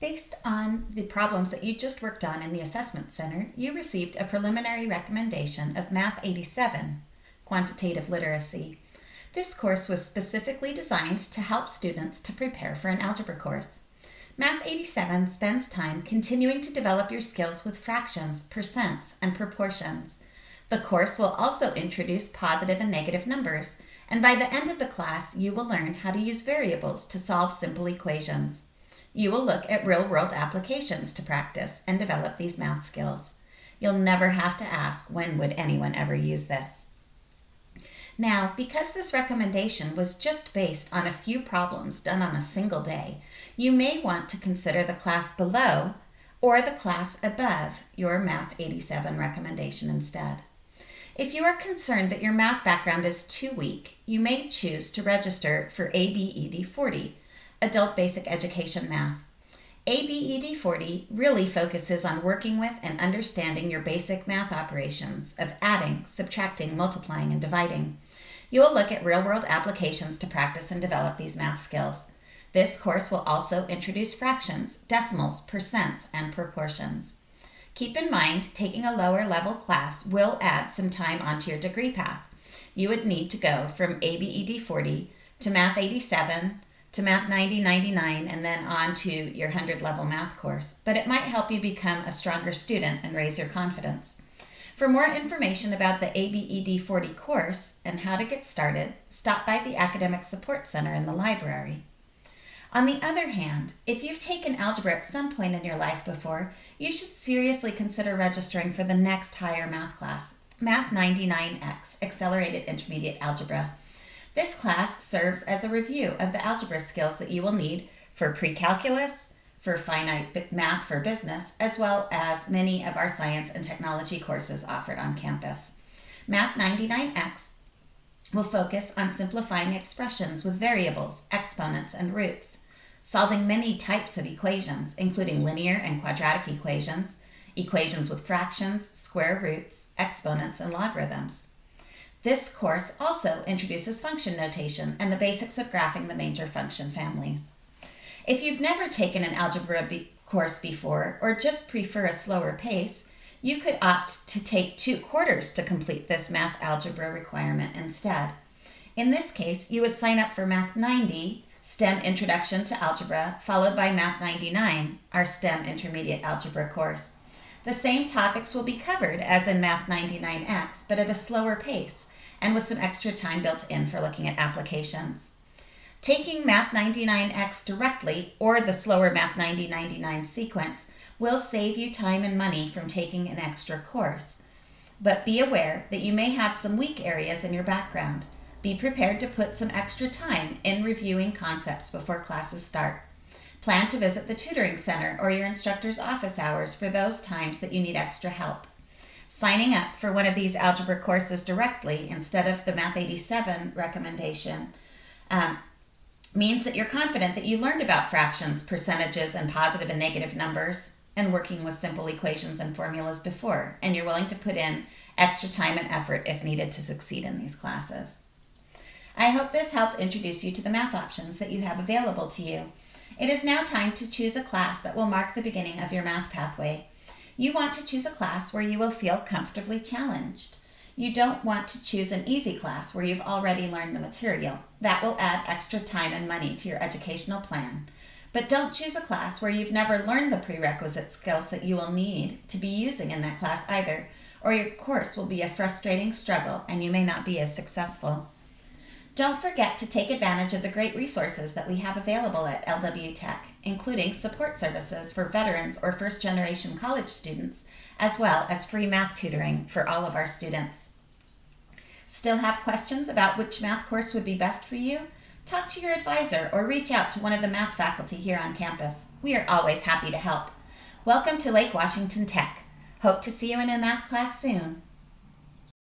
Based on the problems that you just worked on in the Assessment Center, you received a preliminary recommendation of Math 87, Quantitative Literacy. This course was specifically designed to help students to prepare for an algebra course. Math 87 spends time continuing to develop your skills with fractions, percents, and proportions. The course will also introduce positive and negative numbers, and by the end of the class, you will learn how to use variables to solve simple equations. You will look at real world applications to practice and develop these math skills. You'll never have to ask, when would anyone ever use this? Now, because this recommendation was just based on a few problems done on a single day, you may want to consider the class below or the class above your Math 87 recommendation instead. If you are concerned that your math background is too weak, you may choose to register for ABED 40, Adult Basic Education Math. ABED 40 really focuses on working with and understanding your basic math operations of adding, subtracting, multiplying, and dividing. You will look at real world applications to practice and develop these math skills. This course will also introduce fractions, decimals, percents, and proportions. Keep in mind, taking a lower level class will add some time onto your degree path. You would need to go from ABED 40 to Math 87 to Math 90 99 and then on to your 100 level math course, but it might help you become a stronger student and raise your confidence. For more information about the ABED 40 course and how to get started, stop by the Academic Support Center in the library. On the other hand, if you've taken algebra at some point in your life before, you should seriously consider registering for the next higher math class, Math 99X, Accelerated Intermediate Algebra. This class serves as a review of the algebra skills that you will need for pre-calculus, for finite math for business, as well as many of our science and technology courses offered on campus. Math 99X will focus on simplifying expressions with variables, exponents, and roots, solving many types of equations, including linear and quadratic equations, equations with fractions, square roots, exponents, and logarithms. This course also introduces function notation and the basics of graphing the major function families. If you've never taken an algebra be course before or just prefer a slower pace, you could opt to take two quarters to complete this math algebra requirement instead. In this case, you would sign up for Math 90, STEM Introduction to Algebra, followed by Math 99, our STEM Intermediate Algebra course. The same topics will be covered as in Math 99X, but at a slower pace and with some extra time built in for looking at applications. Taking Math 99X directly or the slower Math 9099 sequence will save you time and money from taking an extra course. But be aware that you may have some weak areas in your background. Be prepared to put some extra time in reviewing concepts before classes start. Plan to visit the tutoring center or your instructor's office hours for those times that you need extra help. Signing up for one of these algebra courses directly instead of the Math 87 recommendation um, means that you're confident that you learned about fractions, percentages, and positive and negative numbers and working with simple equations and formulas before, and you're willing to put in extra time and effort if needed to succeed in these classes. I hope this helped introduce you to the math options that you have available to you. It is now time to choose a class that will mark the beginning of your math pathway. You want to choose a class where you will feel comfortably challenged. You don't want to choose an easy class where you've already learned the material. That will add extra time and money to your educational plan. But don't choose a class where you've never learned the prerequisite skills that you will need to be using in that class either, or your course will be a frustrating struggle and you may not be as successful. Don't forget to take advantage of the great resources that we have available at LW Tech, including support services for veterans or first generation college students, as well as free math tutoring for all of our students. Still have questions about which math course would be best for you? Talk to your advisor or reach out to one of the math faculty here on campus. We are always happy to help. Welcome to Lake Washington Tech. Hope to see you in a math class soon.